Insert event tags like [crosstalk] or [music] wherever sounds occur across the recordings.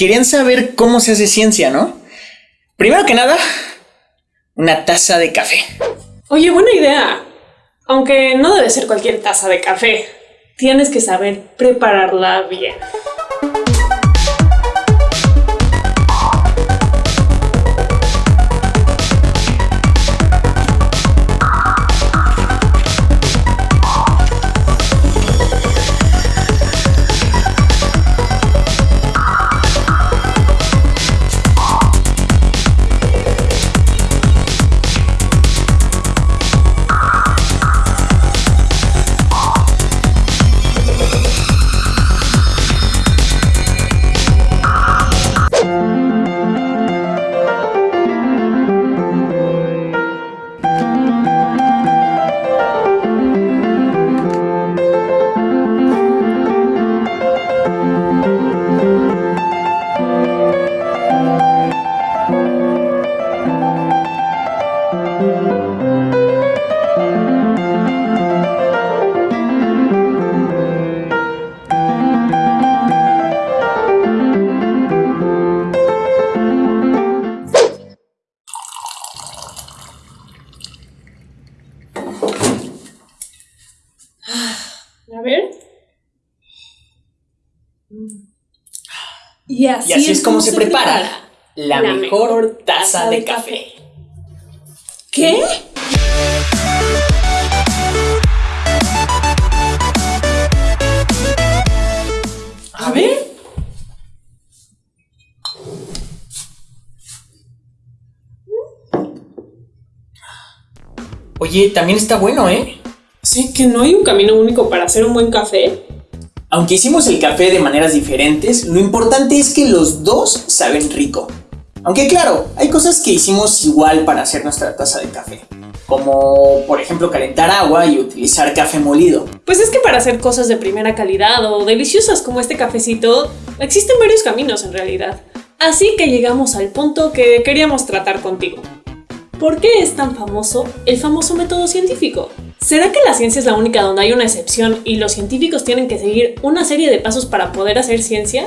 querían saber cómo se hace ciencia, ¿no? Primero que nada, una taza de café. Oye, buena idea. Aunque no debe ser cualquier taza de café. Tienes que saber prepararla bien. Y así, es como se, prepara, la, mejor, taza de café. ¿Qué? A ver. Oye, también está bueno, ¿eh? Sí, que no hay un camino único para hacer un buen café. Aunque hicimos el café de maneras diferentes, lo importante es que los dos saben rico. Aunque claro, hay cosas que hicimos igual para hacer nuestra taza de café. Como por ejemplo calentar agua y utilizar café molido. Pues es que para hacer cosas de primera calidad o deliciosas como este cafecito, existen varios caminos en realidad. Así que llegamos al punto que queríamos tratar contigo. ¿Por qué es tan famoso el famoso método científico? ¿Será que la ciencia es la única donde hay una excepción y los científicos tienen que seguir una serie de pasos para poder hacer ciencia?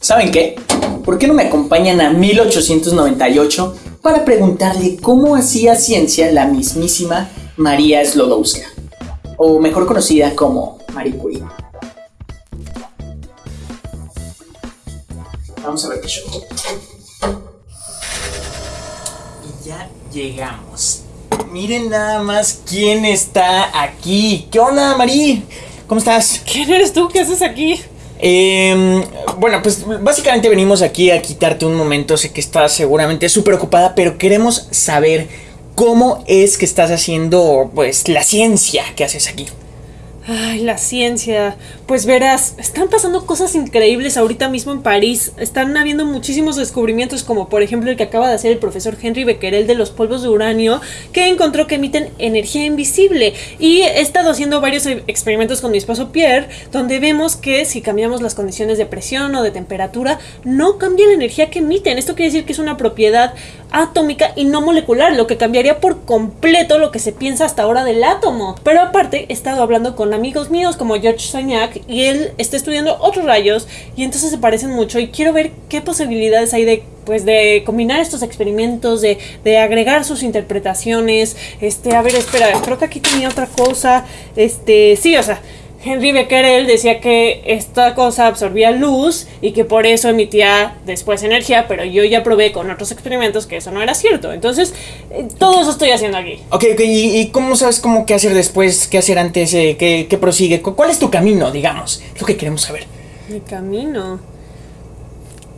¿Saben qué? ¿Por qué no me acompañan a 1898 para preguntarle cómo hacía ciencia la mismísima María Slodowska? O mejor conocida como Marie Curie. Vamos a ver qué show. Y ya llegamos. Miren nada más quién está aquí. ¿Qué onda, Marí? ¿Cómo estás? ¿Quién eres tú? ¿Qué haces aquí? Eh, bueno, pues básicamente venimos aquí a quitarte un momento. Sé que estás seguramente súper ocupada, pero queremos saber cómo es que estás haciendo, pues, la ciencia que haces aquí. Ay, la ciencia. Pues verás, están pasando cosas increíbles ahorita mismo en París. Están habiendo muchísimos descubrimientos, como por ejemplo el que acaba de hacer el profesor Henry Becquerel de los polvos de uranio, que encontró que emiten energía invisible. Y he estado haciendo varios experimentos con mi esposo Pierre, donde vemos que si cambiamos las condiciones de presión o de temperatura, no cambia la energía que emiten. Esto quiere decir que es una propiedad atómica y no molecular, lo que cambiaría por completo lo que se piensa hasta ahora del átomo. Pero aparte, he estado hablando con amigos míos como George Sagnac y él está estudiando otros rayos y entonces se parecen mucho y quiero ver qué posibilidades hay de pues de combinar estos experimentos, de, de, agregar sus interpretaciones, este, a ver, espera, creo que aquí tenía otra cosa, este, sí, o sea, Henry Becquerel decía que esta cosa absorbía luz y que por eso emitía después energía, pero yo ya probé con otros experimentos que eso no era cierto. Entonces, eh, todo eso estoy haciendo aquí. Ok, ok, ¿y, cómo sabes cómo qué hacer después, qué hacer antes, eh, qué, qué, prosigue? ¿Cuál es tu camino, digamos? Es lo que queremos saber. Mi camino.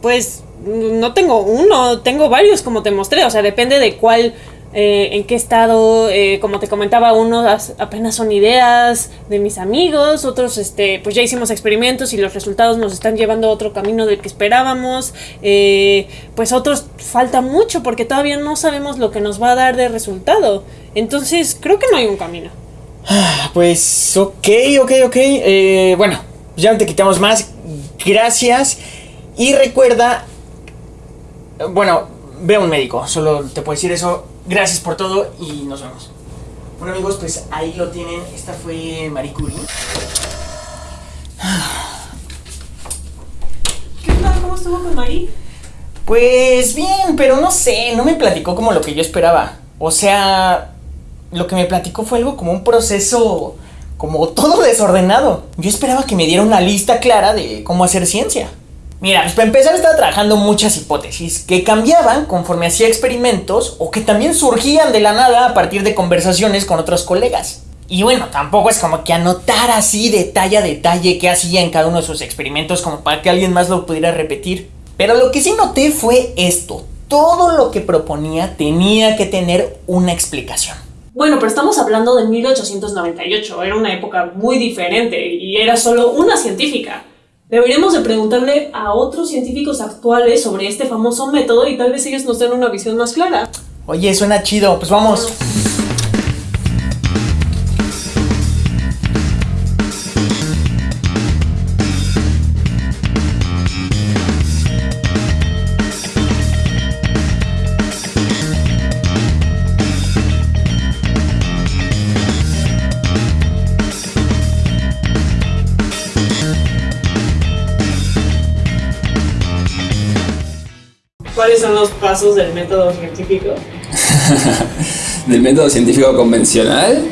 Pues no tengo uno, tengo varios, como te mostré. O sea, depende de cuál eh, en qué estado, eh, como te comentaba, unos apenas son ideas de mis amigos, otros este, pues ya hicimos experimentos y los resultados nos están llevando a otro camino del que esperábamos, eh, pues otros falta mucho porque todavía no sabemos lo que nos va a dar de resultado, entonces creo que no hay un camino. Ah, pues ok, ok, ok, bueno, ya no te quitamos más, gracias y recuerda, bueno, ve a un médico, solo te puedo decir eso Gracias por todo y nos vemos. Bueno amigos, pues ahí lo tienen. Esta fue Marie Curie. ¿Qué tal? ¿Cómo estuvo con Mari? Pues bien, pero no sé, no me platicó como lo que yo esperaba. O sea, lo que me platicó fue algo como un proceso como todo desordenado. Yo esperaba que me diera una lista clara de cómo hacer ciencia. Mira, pues para empezar estaba trabajando muchas hipótesis que cambiaban conforme hacía experimentos o que también surgían de la nada a partir de conversaciones con otros colegas. Y bueno, tampoco es como que anotar así detalle a detalle qué hacía en cada uno de sus experimentos como para que alguien más lo pudiera repetir. Pero lo que sí noté fue esto. Todo lo que proponía tenía que tener una explicación. Bueno, pero estamos hablando de 1898, era una época muy diferente y era solo una científica. Deberíamos de preguntarle a otros científicos actuales sobre este famoso método y tal vez ellos nos den una visión más clara. Oye, suena chido, pues vamos. ¿Cuáles son los pasos del método científico? [laughs] del método científico convencional,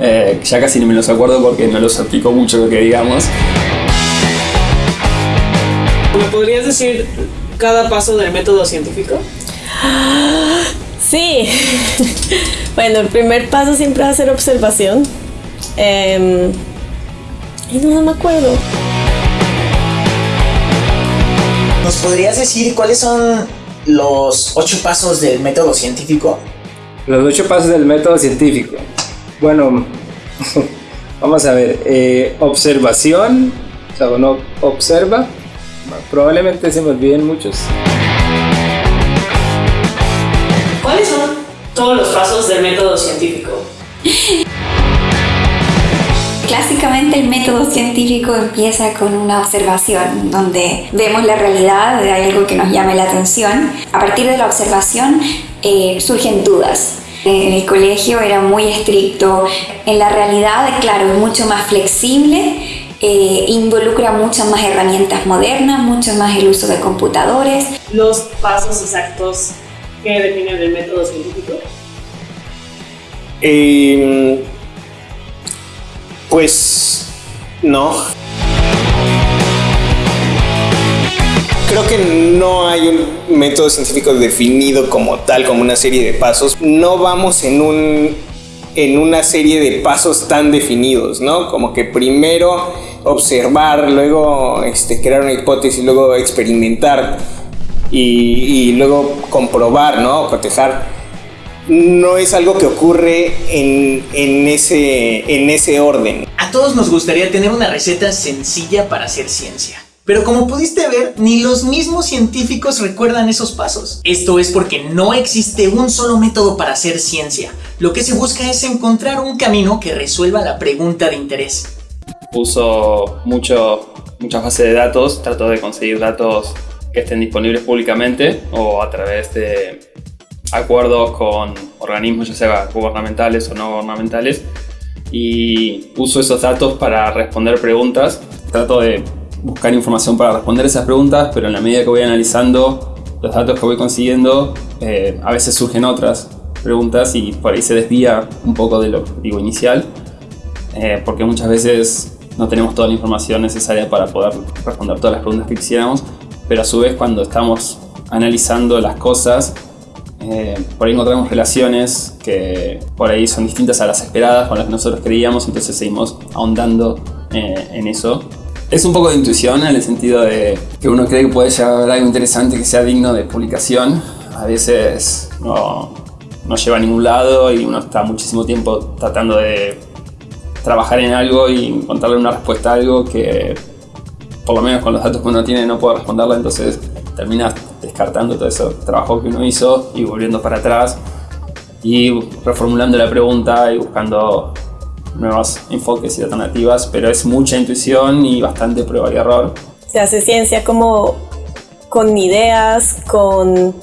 eh, ya casi ni me los acuerdo porque no los aplico mucho lo que digamos. ¿Me podrías decir cada paso del método científico? [gasps] Sí. [laughs] bueno, el primer paso siempre va a ser observación. Em, y no, no me acuerdo. ¿Nos podrías decir cuáles son los ocho pasos del método científico? Los ocho pasos del método científico. Bueno, [laughs] vamos a ver. Eh, observación. O sea, uno observa. Probablemente se me olviden muchos. ¿Cuáles son todos los pasos del método científico? [laughs] Clásicamente el método científico empieza con una observación donde vemos la realidad de algo que nos llame la atención. A partir de la observación eh, surgen dudas. En el colegio era muy estricto. En la realidad, claro, es mucho más flexible. Eh, involucra muchas más herramientas modernas, mucho más el uso de computadores. Los pasos exactos que definen el método científico. Eh, pues no. Creo que no hay un método científico definido como tal, como una serie de pasos. No vamos en un en una serie de pasos tan definidos, ¿no? Como que primero observar, luego este, crear una hipótesis, luego experimentar y, y luego comprobar, ¿no? Cotejar no es algo que ocurre en, ese, en ese orden. A todos nos gustaría tener una receta sencilla para hacer ciencia. Pero como pudiste ver, ni los mismos científicos recuerdan esos pasos. Esto es porque no existe un solo método para hacer ciencia. Lo que se busca es encontrar un camino que resuelva la pregunta de interés. Uso mucho, muchas bases de datos, trato de conseguir datos que estén disponibles públicamente o a través de acuerdos con organismos, ya sea gubernamentales o no gubernamentales, y uso esos datos para responder preguntas. Trato de buscar información para responder esas preguntas, pero en la medida que voy analizando los datos que voy consiguiendo, eh, a veces surgen otras preguntas y por ahí se desvía un poco de lo digo inicial, eh, porque muchas veces no tenemos toda la información necesaria para poder responder todas las preguntas que quisiéramos, pero a su vez cuando estamos analizando las cosas eh, por ahí encontramos relaciones que por ahí son distintas a las esperadas, con las que nosotros creíamos, entonces seguimos ahondando eh, en eso. Es un poco de intuición en el sentido de que uno cree que puede llegar algo interesante que sea digno de publicación. A veces no, no lleva a ningún lado y uno está muchísimo tiempo tratando de trabajar en algo y encontrarle una respuesta a algo que por lo menos con los datos que uno tiene no puede responderla, entonces termina descartando todo ese trabajo que uno hizo y volviendo para atrás y reformulando la pregunta y buscando nuevos enfoques y alternativas, pero es mucha intuición y bastante prueba y error. Se hace ciencia como con ideas, con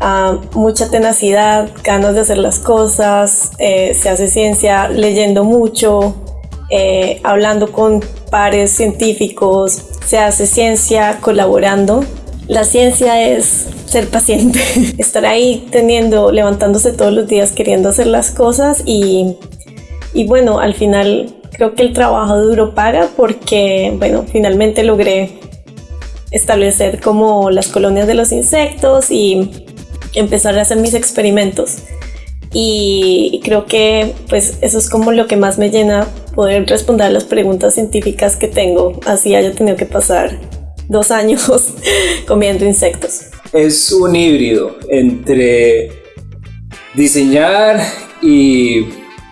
ah, mucha tenacidad, ganas de hacer las cosas, eh, se hace ciencia leyendo mucho, eh, hablando con pares científicos, se hace ciencia colaborando. La ciencia es ser paciente, [laughs] estar ahí teniendo, levantándose todos los días queriendo hacer las cosas y, y bueno, al final creo que el trabajo duro paga porque, bueno, finalmente logré establecer como las colonias de los insectos y empezar a hacer mis experimentos. Y creo que pues eso es como lo que más me llena poder responder a las preguntas científicas que tengo, así haya tenido que pasar dos años [laughs] comiendo insectos. Es un híbrido entre diseñar y,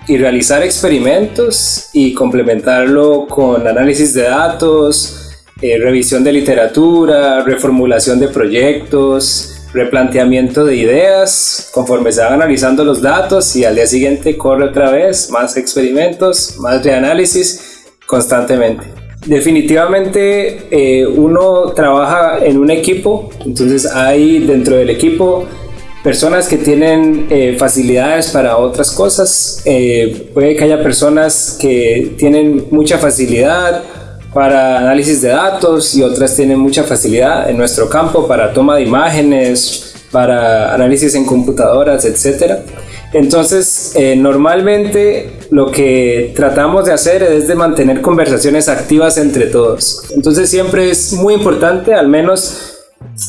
y realizar experimentos y complementarlo con análisis de datos, eh, revisión de literatura, reformulación de proyectos, replanteamiento de ideas conforme se van analizando los datos y al día siguiente corre otra vez más experimentos, más reanálisis constantemente. Definitivamente eh, uno trabaja en un equipo, entonces hay dentro del equipo personas que tienen eh, facilidades para otras cosas, puede que haya personas que tienen mucha facilidad para análisis de datos y otras tienen mucha facilidad en nuestro campo para toma de imágenes, para análisis en computadoras, etc. Entonces, eh, normalmente lo que tratamos de hacer es de mantener conversaciones activas entre todos. Entonces, siempre es muy importante, al menos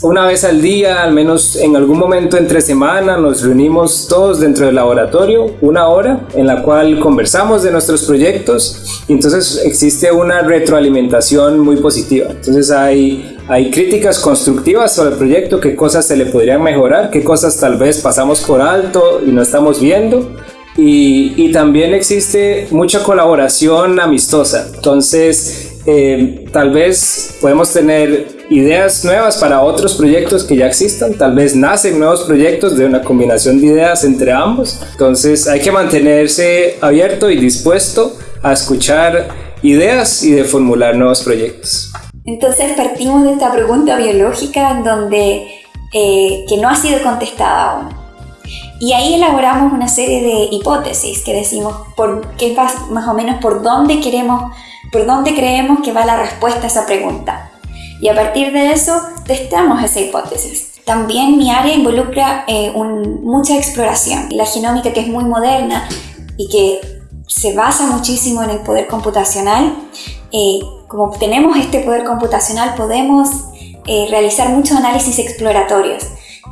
una vez al día, al menos en algún momento entre semana, nos reunimos todos dentro del laboratorio, una hora en la cual conversamos de nuestros proyectos y entonces existe una retroalimentación muy positiva. Entonces hay, hay críticas constructivas sobre el proyecto, qué cosas se le podrían mejorar, qué cosas tal vez pasamos por alto y no estamos viendo. Y, y también existe mucha colaboración amistosa. Entonces, eh, tal vez podemos tener ideas nuevas para otros proyectos que ya existan, tal vez nacen nuevos proyectos de una combinación de ideas entre ambos, entonces hay que mantenerse abierto y dispuesto a escuchar ideas y de formular nuevos proyectos. Entonces partimos de esta pregunta biológica en donde eh, que no ha sido contestada aún. Y ahí elaboramos una serie de hipótesis que decimos por qué más o menos por dónde queremos, por dónde creemos que va la respuesta a esa pregunta. Y a partir de eso testamos esa hipótesis. También mi área involucra eh, mucha exploración. La genómica que es muy moderna y que se basa muchísimo en el poder computacional, eh, como tenemos este poder computacional podemos eh, realizar muchos análisis exploratorios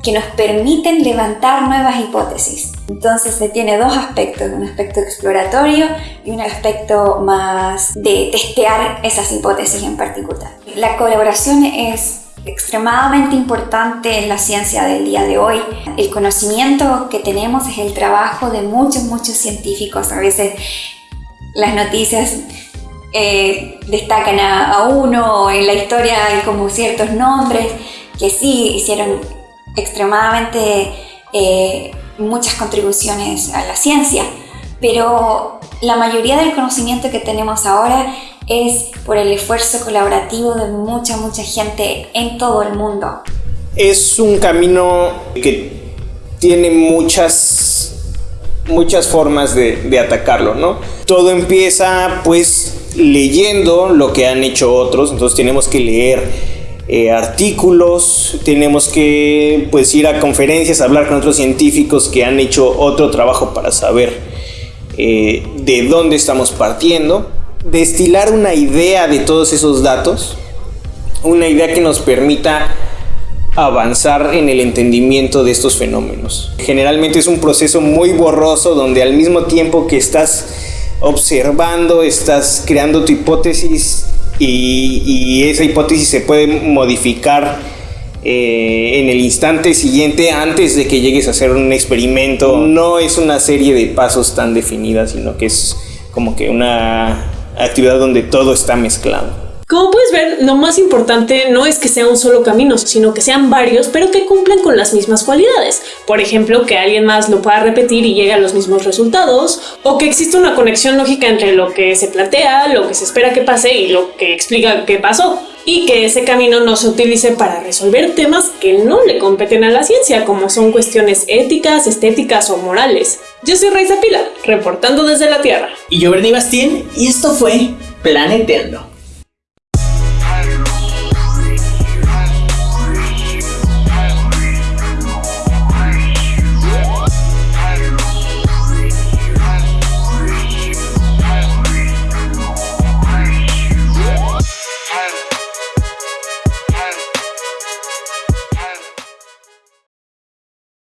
que nos permiten levantar nuevas hipótesis. Entonces se tiene dos aspectos, un aspecto exploratorio y un aspecto más de testear esas hipótesis en particular. La colaboración es extremadamente importante en la ciencia del día de hoy. El conocimiento que tenemos es el trabajo de muchos, muchos científicos. A veces las noticias eh, destacan a, uno, en la historia hay como ciertos nombres que sí hicieron extremadamente eh, muchas contribuciones a la ciencia, pero la mayoría del conocimiento que tenemos ahora es por el esfuerzo colaborativo de mucha, mucha gente en todo el mundo. Es un camino que tiene muchas, muchas formas de, de atacarlo, ¿no? Todo empieza pues leyendo lo que han hecho otros, entonces tenemos que leer eh, artículos, tenemos que pues ir a conferencias, hablar con otros científicos que han hecho otro trabajo para saber eh, de dónde estamos partiendo, destilar una idea de todos esos datos, una idea que nos permita avanzar en el entendimiento de estos fenómenos. Generalmente es un proceso muy borroso donde al mismo tiempo que estás observando, estás creando tu hipótesis, y, esa hipótesis se puede modificar eh, en el instante siguiente antes de que llegues a hacer un experimento. No es una serie de pasos tan definidas, sino que es como que una actividad donde todo está mezclado. Como puedes ver, lo más importante no es que sea un solo camino, sino que sean varios, pero que cumplan con las mismas cualidades. Por ejemplo, que alguien más lo pueda repetir y llegue a los mismos resultados, o que exista una conexión lógica entre lo que se plantea, lo que se espera que pase y lo que explica qué pasó. Y que ese camino no se utilice para resolver temas que no le competen a la ciencia, como son cuestiones éticas, estéticas o morales. Yo soy Raiza Pila, reportando desde la Tierra. Y yo, Bernie Bastín, y esto fue Planeteando.